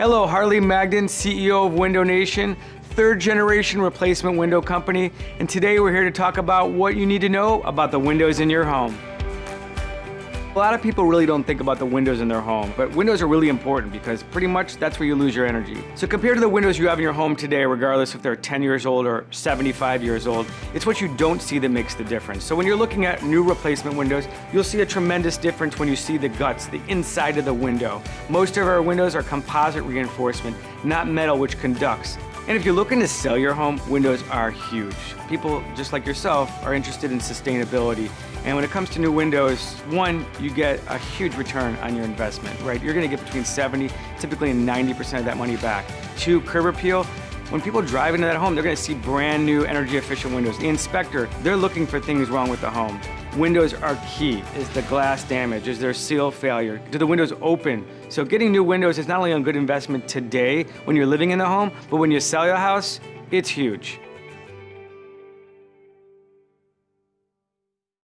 Hello, Harley Magden, CEO of Window Nation, third generation replacement window company, and today we're here to talk about what you need to know about the windows in your home. A lot of people really don't think about the windows in their home, but windows are really important because pretty much that's where you lose your energy. So compared to the windows you have in your home today, regardless if they're 10 years old or 75 years old, it's what you don't see that makes the difference. So when you're looking at new replacement windows, you'll see a tremendous difference when you see the guts, the inside of the window. Most of our windows are composite reinforcement, not metal which conducts. And if you're looking to sell your home, windows are huge. People, just like yourself, are interested in sustainability. And when it comes to new windows, one, you get a huge return on your investment, right? You're gonna get between 70, typically 90% of that money back. Two, curb appeal. When people drive into that home, they're gonna see brand new energy efficient windows. The inspector, they're looking for things wrong with the home. Windows are key. Is the glass damage? Is there seal failure? Do the windows open? So getting new windows is not only a good investment today when you're living in the home, but when you sell your house, it's huge.